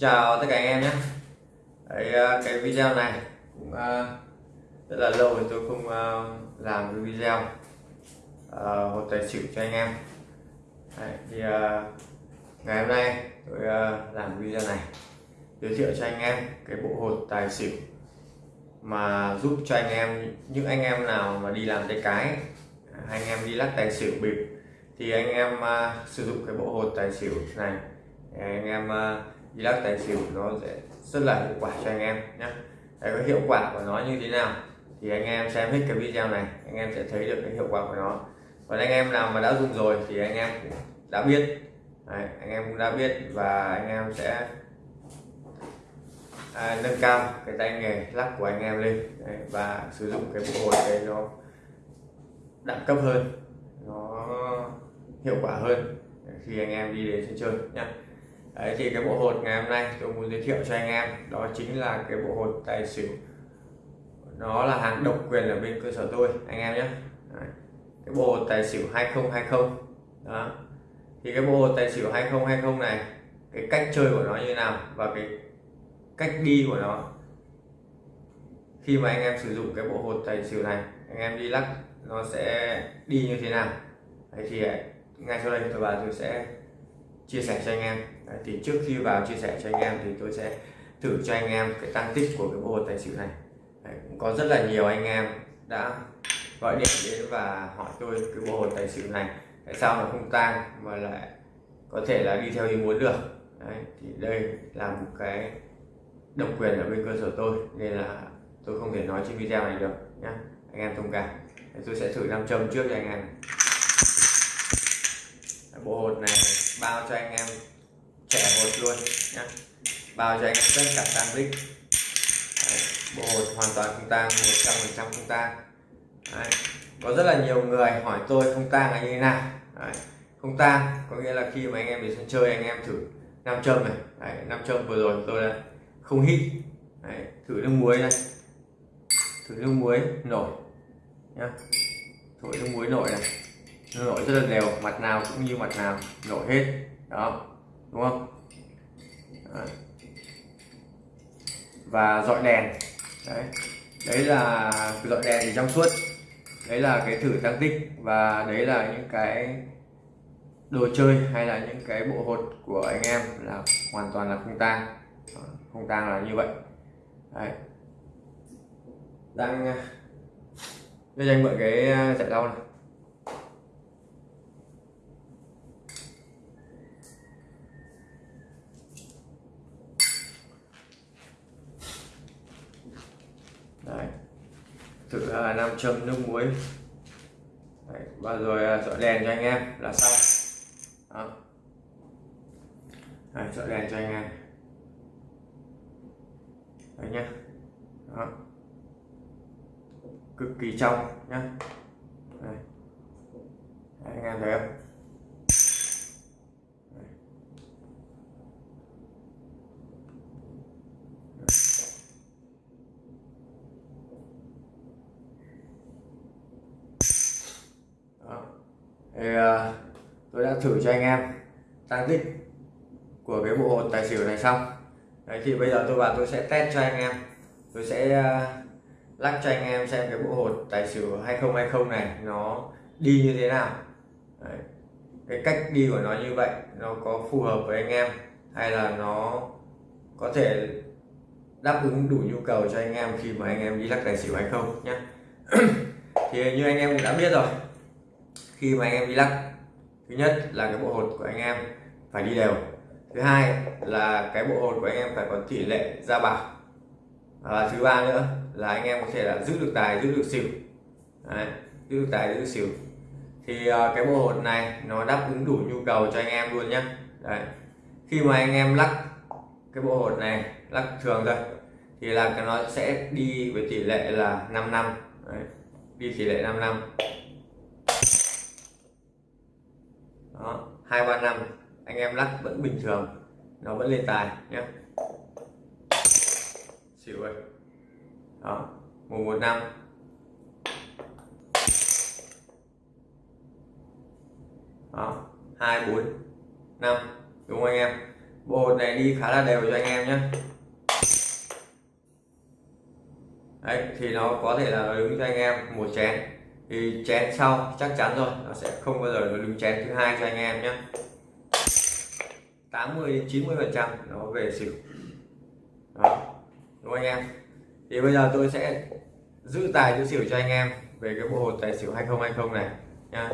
chào tất cả anh em nhé. Đấy, ờ, cái video này cũng uh, rất là lâu rồi tôi không uh, làm cái video uh, hột tài xỉu cho anh em. Đấy, thì uh, ngày hôm nay tôi uh, làm video này giới thiệu cho anh em cái bộ hột tài xỉu mà giúp cho anh em những anh em nào mà đi làm tay cái anh em đi lắc tài xỉu bịp thì anh em uh, sử dụng cái bộ hột tài xỉu này. Anh em uh, đi lắc tài xỉu nó sẽ rất là hiệu quả cho anh em nhé Đấy, cái hiệu quả của nó như thế nào thì anh em xem hết cái video này anh em sẽ thấy được cái hiệu quả của nó. Còn anh em nào mà đã dùng rồi thì anh em cũng đã biết. Đấy, anh em cũng đã biết và anh em sẽ à, nâng cao cái tay nghề lắc của anh em lên. Đấy, và sử dụng cái bộ hột đấy nó đẳng cấp hơn nó hiệu quả hơn. Khi anh em đi đến sân chơi nhé Đấy, thì cái bộ hột ngày hôm nay tôi muốn giới thiệu cho anh em đó chính là cái bộ hột tài xỉu. Nó là hàng độc quyền ở bên cơ sở tôi anh em nhé. Đấy. cái bộ hột tài xỉu 2020 đó. Thì cái bộ hột tài xỉu 2020 này cái cách chơi của nó như nào và cái cách đi của nó. Khi mà anh em sử dụng cái bộ hột tài xỉu này anh em đi lắc nó sẽ đi như thế nào. Đấy thì à, ngay sau đây tôi và tôi sẽ chia sẻ cho anh em. Đấy, thì trước khi vào chia sẻ cho anh em thì tôi sẽ thử cho anh em cái tăng tích của cái bộ hột tài xỉu này. Đấy, cũng có rất là nhiều anh em đã gọi điện đến và hỏi tôi cái bộ hột tài xỉu này tại sao nó không tăng mà lại có thể là đi theo ý muốn được. Đấy, thì đây là một cái độc quyền ở bên cơ sở tôi nên là tôi không thể nói trên video này được nhé anh em thông cảm. Tôi sẽ thử nam châm trước cho anh em bộ hột này bao cho anh em trẻ hột luôn nhé bao cho anh em tất cả tan tích bộ hột hoàn toàn không tang 100% không tang. Có rất là nhiều người hỏi tôi không tang là như thế nào. Đấy. không tang có nghĩa là khi mà anh em đến sân chơi anh em thử nam châm này. Đấy, nam châm vừa rồi tôi đã không hít. Đấy, thử nước muối này, thử nước muối nổi nhá. Thổi nước muối nổi này. Nó nổi rất là đều mặt nào cũng như mặt nào nổi hết. Đó đúng không? Đấy. và dọi đèn. Đấy. Đấy là dọi đèn thì trong suốt. Đấy là cái thử tăng tích và đấy là những cái đồ chơi hay là những cái bộ hột của anh em là hoàn toàn là không tang. Không tang là như vậy. Đấy. đang đây anh mượn cái à, giải lau này Đấy. thử uh, nam châm nước muối Đấy. và rồi dọi đèn cho anh em là xong Đó. Đấy, dọi đèn cho anh em đấy nhá Đó. cực kỳ trong nhá đấy. Đấy, anh em thấy không Vâng. thì uh, tôi đã thử cho anh em tăng tích của cái bộ hột tài xỉu này xong. Đấy thì bây giờ tôi vào tôi sẽ test cho anh em. Tôi sẽ uh, lắc cho anh em xem cái bộ hột tài xỉu 2020 này nó đi như thế nào. Đấy. cái cách đi của nó như vậy nó có phù hợp với anh em hay là nó có thể đáp ứng đủ nhu cầu cho anh em khi mà anh em đi lắc tài xỉu hay không nhé thì như anh em cũng đã biết rồi khi mà anh em đi lắc. Thứ nhất là cái bộ hột của anh em phải đi đều. Thứ hai là cái bộ hột của anh em phải có tỷ lệ ra bảo và thứ ba nữa là anh em có thể là giữ được tài giữ được xỉu. Đấy, giữ được tài giữ được xỉu. Thì uh, cái bộ hột này nó đáp ứng đủ nhu cầu cho anh em luôn nhé Đấy. khi mà anh em lắc cái bộ hột này lắc thường thôi thì là nó sẽ đi với tỷ lệ là 5 năm. Đấy. đi tỷ lệ 5 năm. Đó, hai, ba, năm. Anh em lắc vẫn bình thường. Nó vẫn lên tài nhé xỉu ơi. Đó, một một, năm. Đó, hai, bốn, năm. Đúng không anh em? Bộ này đi khá là đều cho anh em nhé đấy, thì nó có thể là đứng cho anh em một chén thì chén sau, chắc chắn rồi, nó sẽ không bao giờ nó đứng chén thứ hai cho anh em nhé. 80 đến 90 phần trăm nó về xỉu. Đó, đúng anh em? Thì bây giờ tôi sẽ giữ tài giữ xỉu cho anh em về cái bộ hột tài xỉu 2020 này nha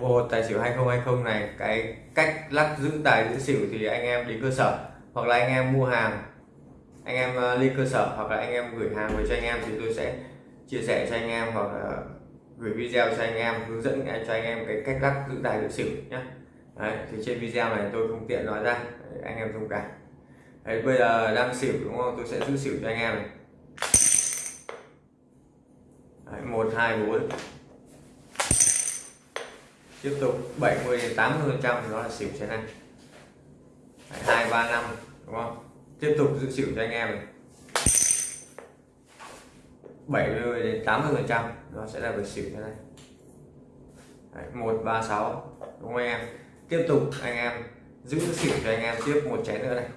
bộ hột tài xỉu 2020 này, cái cách lắc giữ tài giữ xỉu thì anh em đến cơ sở, hoặc là anh em mua hàng, anh em ờ, lên cơ sở, hoặc là anh em gửi hàng về cho anh em thì tôi sẽ chia sẻ cho anh em, hoặc là gửi video cho anh em hướng dẫn cho anh em cái cách lắc giữ tài giữ xỉu nhé Đấy, thì trên video này tôi không tiện nói ra Đấy, anh em thông cảm Đấy, bây giờ đang xỉu đúng không? Tôi sẽ giữ xỉu cho anh em này. Đấy, 1 2 4 tiếp tục 70 đến 80 trăm đó là xỉu trên này. 2 3 5 đúng không? Tiếp tục giữ xỉu cho anh em này. 70 đến 80 phần trăm. Nó sẽ là về xỉu thế này. Đấy, 136 đúng không anh em? Tiếp tục anh em giữ xỉu cho anh em tiếp một chén nữa này.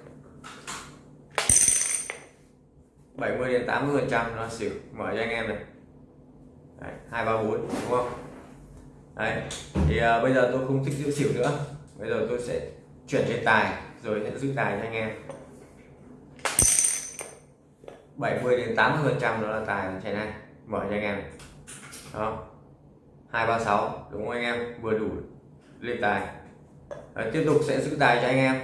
70 đến 80 phần trăm nó xỉu. Mở cho anh em này. Đấy, 234 đúng không? Đấy thì à, bây giờ tôi không thích giữ xỉu nữa. Bây giờ tôi sẽ chuyển lên tài rồi sẽ giữ tài cho anh em. 70 đến 80 phần trăm đó là tài chén này. Mở cho anh em đó 236 đúng không anh em? Vừa đủ lên tài. Đấy, tiếp tục sẽ giữ tài cho anh em.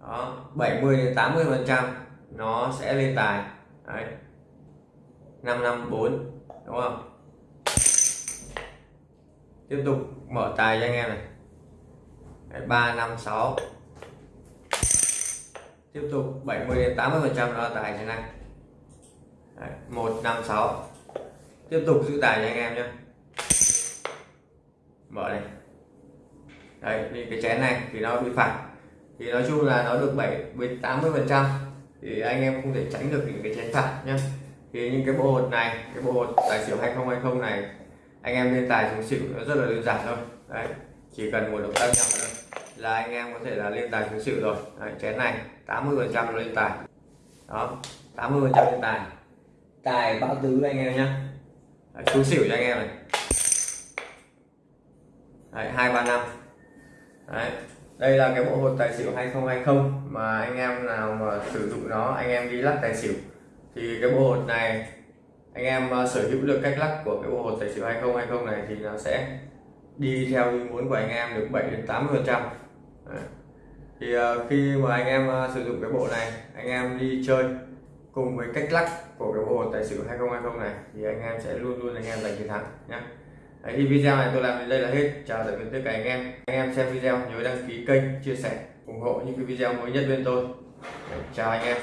Đó 70 đến 80 phần trăm nó sẽ lên tài. Đấy. 554 đúng không? Tiếp tục mở tài cho anh em này. Đấy, 356 tiếp tục 70 đến 80 phần trăm đó là tài thế này. Đấy, 156 tiếp tục giữ tài cho anh em nhé. Mở này. Đấy thì cái chén này thì nó bị phản thì nói chung là nó được 7 với 80 phần trăm. Thì anh em không thể tránh được những cái chén phản nhé. Thì những cái bộ hột này cái bộ hột tài xỉu 2020 này anh em lên tài xuống xỉu nó rất là đơn giản thôi. Đấy chỉ cần một động tác nhỏ thôi là anh em có thể là lên tài xuống xỉu rồi. Đấy, chén này 80 phần trăm lên tài. Đó 80 phần trăm lên tài. Tài bão tứ anh em nhé chú xỉu cho anh em này. Đấy, 235 đấy đây là cái bộ hột tài xỉu 2020 mà anh em nào mà sử dụng nó anh em đi lắc tài xỉu. Thì cái bộ hột này anh em ờ, sở hữu được cách lắc của cái bộ hột tài xỉu 2020 này thì nó sẽ đi theo ý muốn của anh em được 7 đến 80 phần trăm thì uh, khi mà anh em uh, sử dụng cái bộ này anh em đi chơi cùng với cách lắc của cái bộ tài xỉu 2020 này thì anh em sẽ luôn luôn anh em giành chiến thắng nhé Đấy, thì video này tôi làm đến đây là hết. Chào tạm biệt tất cả anh em. Anh em xem video nhớ đăng ký kênh chia sẻ ủng hộ những cái video mới nhất bên tôi. Chào anh em.